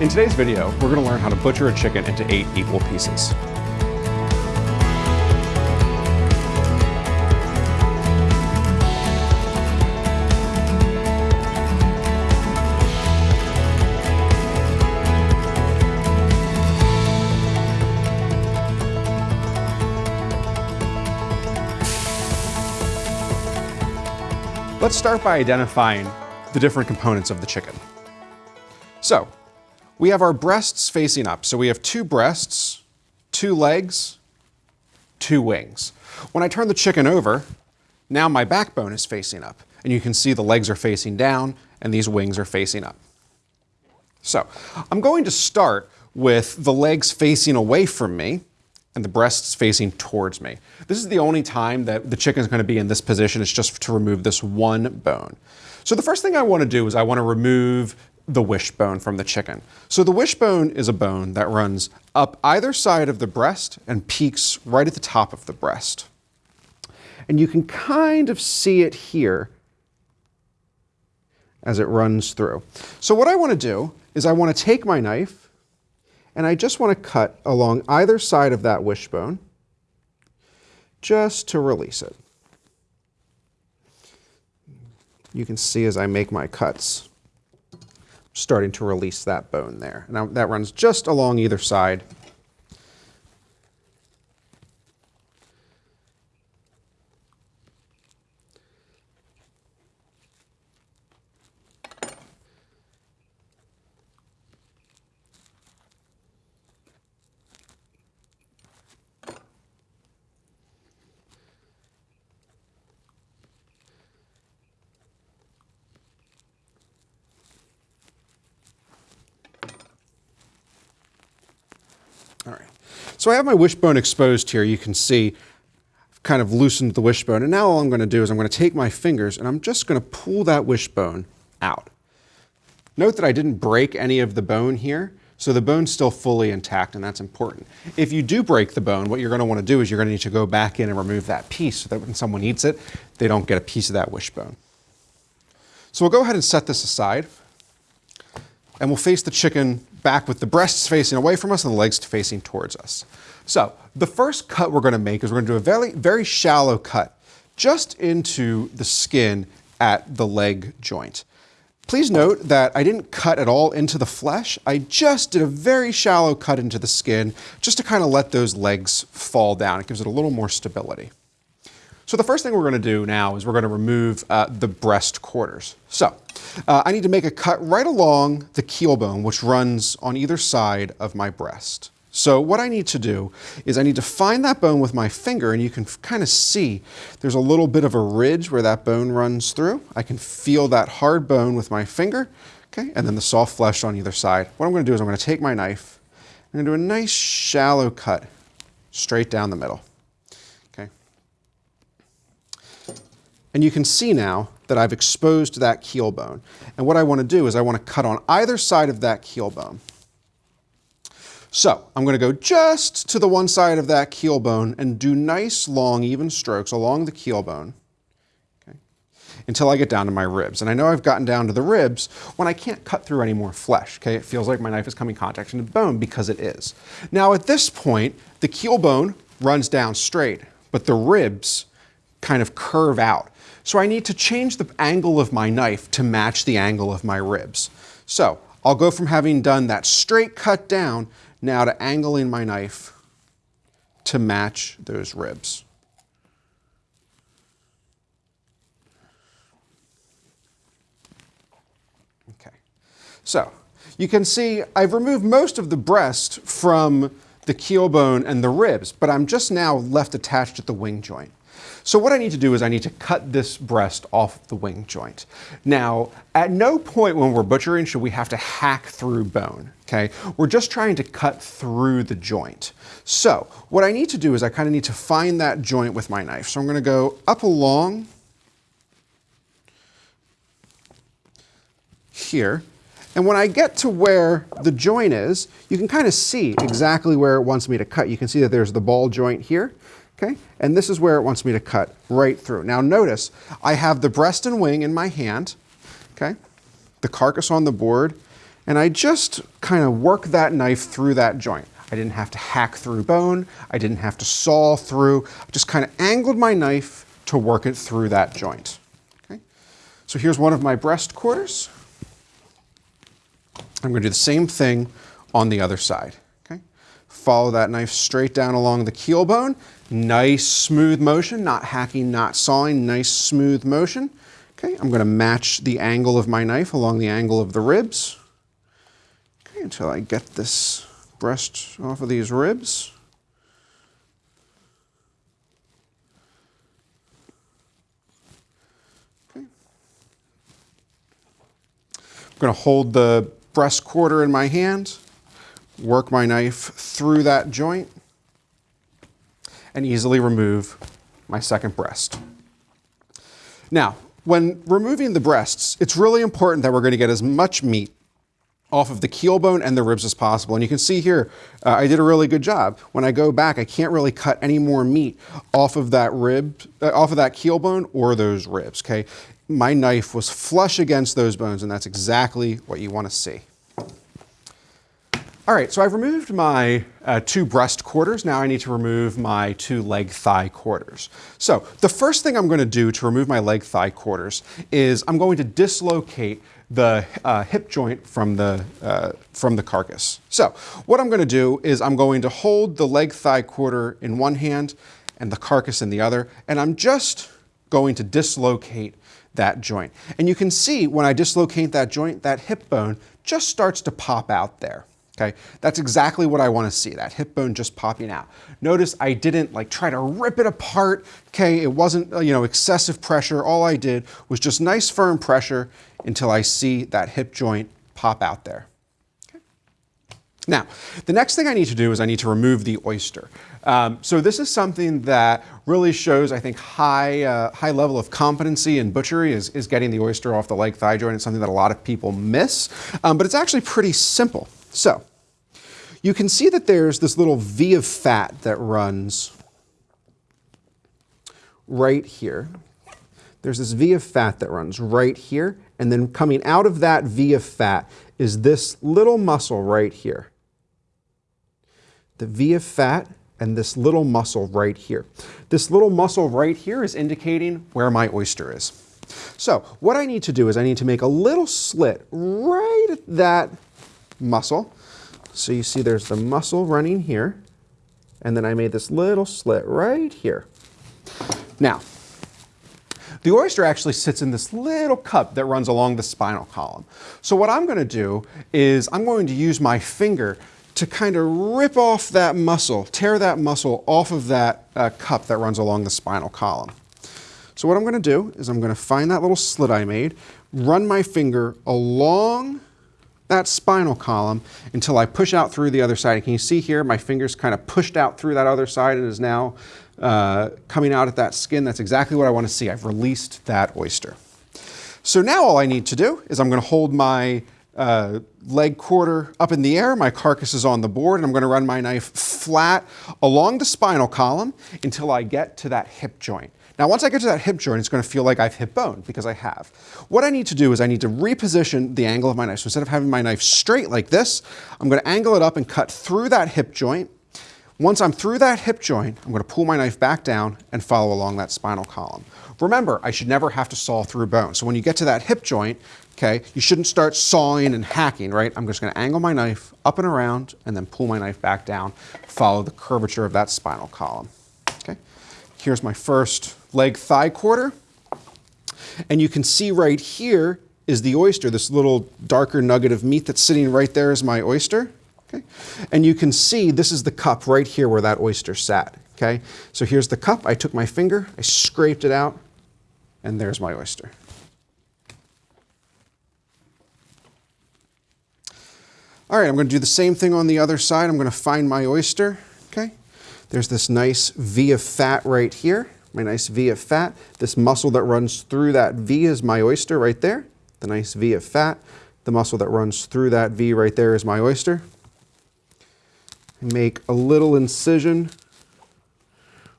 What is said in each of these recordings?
In today's video, we're going to learn how to butcher a chicken into eight equal pieces. Let's start by identifying the different components of the chicken. So, we have our breasts facing up. So we have two breasts, two legs, two wings. When I turn the chicken over, now my backbone is facing up. And you can see the legs are facing down and these wings are facing up. So I'm going to start with the legs facing away from me and the breasts facing towards me. This is the only time that the chicken is going to be in this position. It's just to remove this one bone. So the first thing I want to do is I want to remove the wishbone from the chicken. So the wishbone is a bone that runs up either side of the breast and peaks right at the top of the breast. And you can kind of see it here as it runs through. So what I want to do is I want to take my knife and I just want to cut along either side of that wishbone just to release it. You can see as I make my cuts starting to release that bone there. Now that runs just along either side. All right. So I have my wishbone exposed here. You can see I've kind of loosened the wishbone. And now all I'm going to do is I'm going to take my fingers and I'm just going to pull that wishbone out. Note that I didn't break any of the bone here. So the bone's still fully intact, and that's important. If you do break the bone, what you're going to want to do is you're going to need to go back in and remove that piece so that when someone eats it, they don't get a piece of that wishbone. So we'll go ahead and set this aside, and we'll face the chicken back with the breasts facing away from us and the legs facing towards us. So the first cut we're going to make is we're going to do a very, very shallow cut just into the skin at the leg joint. Please note that I didn't cut at all into the flesh. I just did a very shallow cut into the skin just to kind of let those legs fall down. It gives it a little more stability. So the first thing we're going to do now is we're going to remove uh, the breast quarters. So uh, I need to make a cut right along the keel bone, which runs on either side of my breast. So what I need to do is I need to find that bone with my finger and you can kind of see there's a little bit of a ridge where that bone runs through. I can feel that hard bone with my finger, okay, and then the soft flesh on either side. What I'm going to do is I'm going to take my knife, I'm to do a nice shallow cut straight down the middle. And you can see now that I've exposed that keel bone. And what I want to do is I want to cut on either side of that keel bone. So I'm going to go just to the one side of that keel bone and do nice long even strokes along the keel bone okay, until I get down to my ribs. And I know I've gotten down to the ribs when I can't cut through any more flesh. Okay, It feels like my knife is coming contact into the bone because it is. Now at this point, the keel bone runs down straight, but the ribs kind of curve out. So I need to change the angle of my knife to match the angle of my ribs. So I'll go from having done that straight cut down now to angling my knife to match those ribs. Okay, so you can see I've removed most of the breast from the keel bone and the ribs, but I'm just now left attached at the wing joint. So what I need to do is I need to cut this breast off the wing joint. Now, at no point when we're butchering should we have to hack through bone, okay? We're just trying to cut through the joint. So what I need to do is I kind of need to find that joint with my knife. So I'm gonna go up along here, and when I get to where the joint is, you can kind of see exactly where it wants me to cut. You can see that there's the ball joint here okay? And this is where it wants me to cut right through. Now notice, I have the breast and wing in my hand, okay? The carcass on the board, and I just kind of work that knife through that joint. I didn't have to hack through bone. I didn't have to saw through. I just kind of angled my knife to work it through that joint. Okay? So here's one of my breast quarters. I'm going to do the same thing on the other side. Okay? Follow that knife straight down along the keel bone. Nice smooth motion, not hacking, not sawing, nice smooth motion. Okay, I'm going to match the angle of my knife along the angle of the ribs. Okay, until I get this breast off of these ribs. Okay. I'm going to hold the breast quarter in my hand, work my knife through that joint, and easily remove my second breast. Now, when removing the breasts, it's really important that we're going to get as much meat off of the keel bone and the ribs as possible. And you can see here, uh, I did a really good job. When I go back, I can't really cut any more meat off of that rib, uh, off of that keel bone or those ribs, okay? My knife was flush against those bones and that's exactly what you wanna see. All right, so I've removed my uh, two breast quarters. Now I need to remove my two leg thigh quarters. So the first thing I'm gonna do to remove my leg thigh quarters is I'm going to dislocate the uh, hip joint from the, uh, from the carcass. So what I'm gonna do is I'm going to hold the leg thigh quarter in one hand and the carcass in the other, and I'm just going to dislocate that joint. And you can see when I dislocate that joint, that hip bone just starts to pop out there. Okay, that's exactly what I want to see, that hip bone just popping out. Notice I didn't like try to rip it apart. Okay, it wasn't, uh, you know, excessive pressure. All I did was just nice firm pressure until I see that hip joint pop out there. Okay. Now, the next thing I need to do is I need to remove the oyster. Um, so this is something that really shows, I think, high, uh, high level of competency in butchery is, is getting the oyster off the leg thigh joint. It's something that a lot of people miss, um, but it's actually pretty simple. So you can see that there's this little V of fat that runs right here. There's this V of fat that runs right here, and then coming out of that V of fat is this little muscle right here. The V of fat and this little muscle right here. This little muscle right here is indicating where my oyster is. So what I need to do is I need to make a little slit right at that muscle. So you see there's the muscle running here, and then I made this little slit right here. Now, the oyster actually sits in this little cup that runs along the spinal column. So what I'm gonna do is I'm going to use my finger to kind of rip off that muscle, tear that muscle off of that uh, cup that runs along the spinal column. So what I'm gonna do is I'm gonna find that little slit I made, run my finger along that spinal column until I push out through the other side. And can you see here, my finger's kind of pushed out through that other side and is now uh, coming out at that skin. That's exactly what I want to see. I've released that oyster. So now all I need to do is I'm going to hold my uh, leg quarter up in the air, my carcass is on the board, and I'm going to run my knife flat along the spinal column until I get to that hip joint. Now, once I get to that hip joint, it's going to feel like I've hit bone because I have. What I need to do is I need to reposition the angle of my knife. So instead of having my knife straight like this, I'm going to angle it up and cut through that hip joint. Once I'm through that hip joint, I'm going to pull my knife back down and follow along that spinal column. Remember, I should never have to saw through bone. So when you get to that hip joint, okay, you shouldn't start sawing and hacking, right? I'm just going to angle my knife up and around and then pull my knife back down, follow the curvature of that spinal column. Okay, here's my first leg thigh quarter. And you can see right here is the oyster, this little darker nugget of meat that's sitting right there is my oyster. Okay? And you can see this is the cup right here where that oyster sat. Okay? So here's the cup. I took my finger, I scraped it out, and there's my oyster. All right, I'm going to do the same thing on the other side. I'm going to find my oyster. Okay? There's this nice V of fat right here my nice V of fat. This muscle that runs through that V is my oyster right there. The nice V of fat. The muscle that runs through that V right there is my oyster. Make a little incision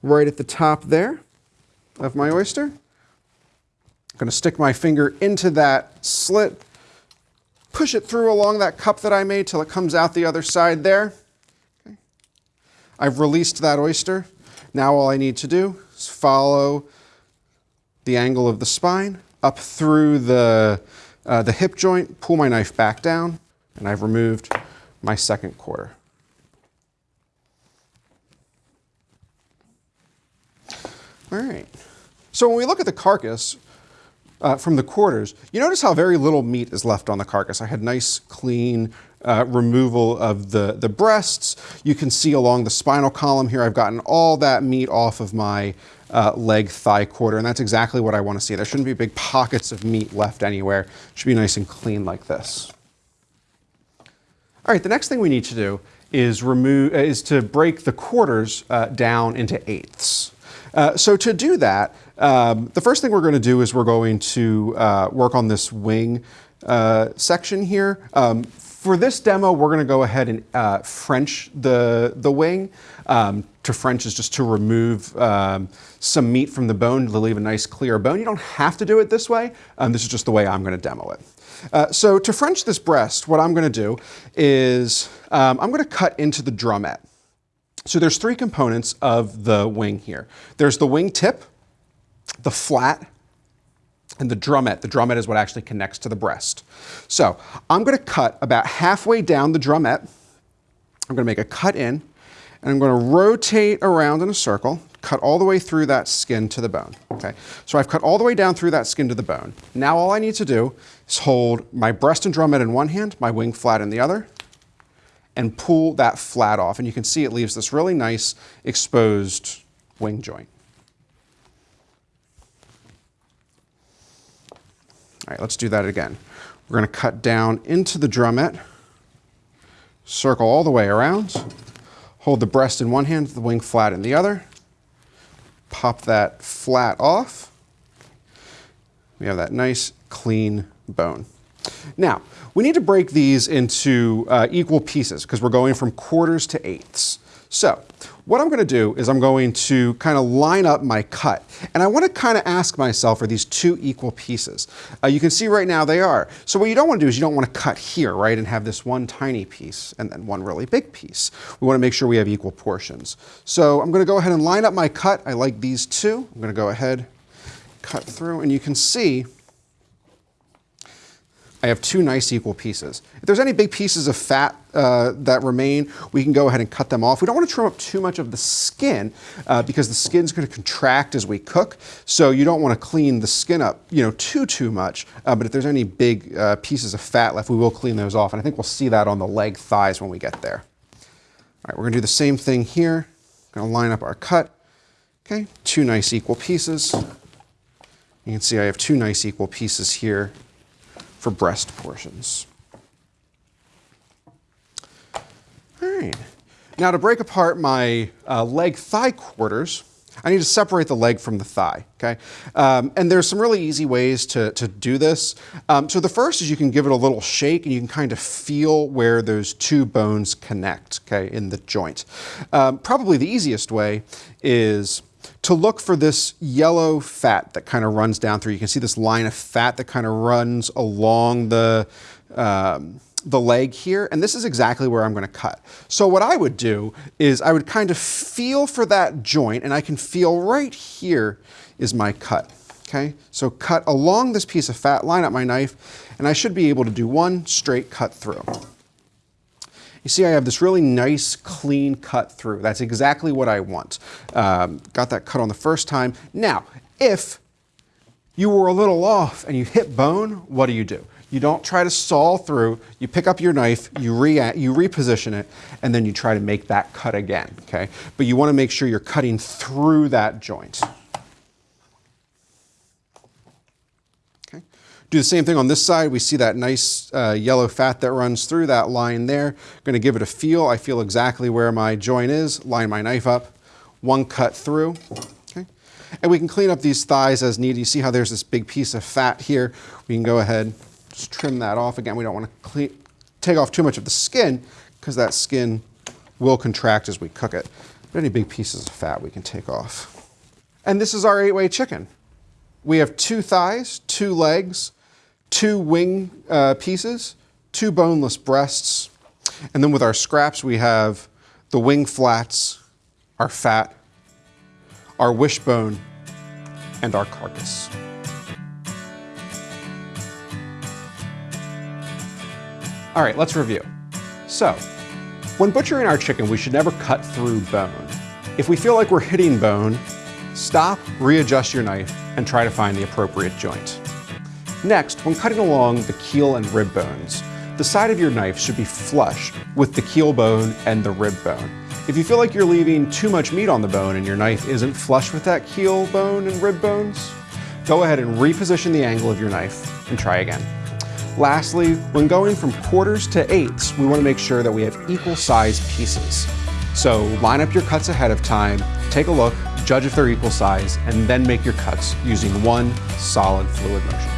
right at the top there of my oyster. I'm going to stick my finger into that slit, push it through along that cup that I made till it comes out the other side there. Okay. I've released that oyster. Now all I need to do is follow the angle of the spine up through the, uh, the hip joint, pull my knife back down, and I've removed my second quarter. All right. So when we look at the carcass uh, from the quarters, you notice how very little meat is left on the carcass. I had nice, clean uh, removal of the, the breasts. You can see along the spinal column here, I've gotten all that meat off of my uh, leg thigh quarter, and that's exactly what I want to see. There shouldn't be big pockets of meat left anywhere. It should be nice and clean like this. All right, the next thing we need to do is remove is to break the quarters uh, down into eighths. Uh, so to do that, um, the first thing we're going to do is we're going to uh, work on this wing uh, section here. Um, for this demo, we're going to go ahead and uh, French the, the wing. Um, to French is just to remove um, some meat from the bone to leave a nice clear bone. You don't have to do it this way. Um, this is just the way I'm going to demo it. Uh, so to French this breast, what I'm going to do is um, I'm going to cut into the drumette. So there's three components of the wing here. There's the wing tip, the flat, and the drumette. The drumette is what actually connects to the breast. So I'm going to cut about halfway down the drumette. I'm going to make a cut in, and I'm going to rotate around in a circle, cut all the way through that skin to the bone. Okay, so I've cut all the way down through that skin to the bone. Now all I need to do is hold my breast and drumette in one hand, my wing flat in the other, and pull that flat off. And you can see it leaves this really nice exposed wing joint. All right, let's do that again. We're going to cut down into the drumette, circle all the way around, hold the breast in one hand, the wing flat in the other, pop that flat off. We have that nice clean bone. Now, we need to break these into uh, equal pieces because we're going from quarters to eighths. So what I'm going to do is I'm going to kind of line up my cut. And I want to kind of ask myself, are these two equal pieces? Uh, you can see right now they are. So what you don't want to do is you don't want to cut here, right, and have this one tiny piece and then one really big piece. We want to make sure we have equal portions. So I'm going to go ahead and line up my cut. I like these two. I'm going to go ahead, cut through, and you can see I have two nice equal pieces. If there's any big pieces of fat uh, that remain, we can go ahead and cut them off. We don't want to trim up too much of the skin uh, because the skin's going to contract as we cook. So you don't want to clean the skin up, you know, too, too much. Uh, but if there's any big uh, pieces of fat left, we will clean those off. And I think we'll see that on the leg thighs when we get there. All right, we're going to do the same thing here. Going to line up our cut. Okay, two nice equal pieces. You can see I have two nice equal pieces here for breast portions. All right. Now to break apart my uh, leg thigh quarters, I need to separate the leg from the thigh, okay? Um, and there's some really easy ways to, to do this. Um, so the first is you can give it a little shake and you can kind of feel where those two bones connect, okay, in the joint. Um, probably the easiest way is to look for this yellow fat that kind of runs down through. You can see this line of fat that kind of runs along the, um, the leg here, and this is exactly where I'm gonna cut. So what I would do is I would kind of feel for that joint, and I can feel right here is my cut, okay? So cut along this piece of fat, line up my knife, and I should be able to do one straight cut through. You see I have this really nice, clean cut through. That's exactly what I want. Um, got that cut on the first time. Now, if you were a little off and you hit bone, what do you do? You don't try to saw through, you pick up your knife, you, re you reposition it, and then you try to make that cut again, okay? But you wanna make sure you're cutting through that joint. Do the same thing on this side. We see that nice uh, yellow fat that runs through that line there. Going to give it a feel. I feel exactly where my joint is. Line my knife up. One cut through. Okay. And we can clean up these thighs as needed. You see how there's this big piece of fat here. We can go ahead, just trim that off. Again, we don't want to clean, take off too much of the skin because that skin will contract as we cook it. But any big pieces of fat we can take off. And this is our eight-way chicken. We have two thighs, two legs, two wing uh, pieces, two boneless breasts, and then with our scraps, we have the wing flats, our fat, our wishbone, and our carcass. All right, let's review. So, when butchering our chicken, we should never cut through bone. If we feel like we're hitting bone, stop, readjust your knife, and try to find the appropriate joint. Next, when cutting along the keel and rib bones, the side of your knife should be flush with the keel bone and the rib bone. If you feel like you're leaving too much meat on the bone and your knife isn't flush with that keel bone and rib bones, go ahead and reposition the angle of your knife and try again. Lastly, when going from quarters to eighths, we want to make sure that we have equal sized pieces. So line up your cuts ahead of time, take a look, judge if they're equal size, and then make your cuts using one solid fluid motion.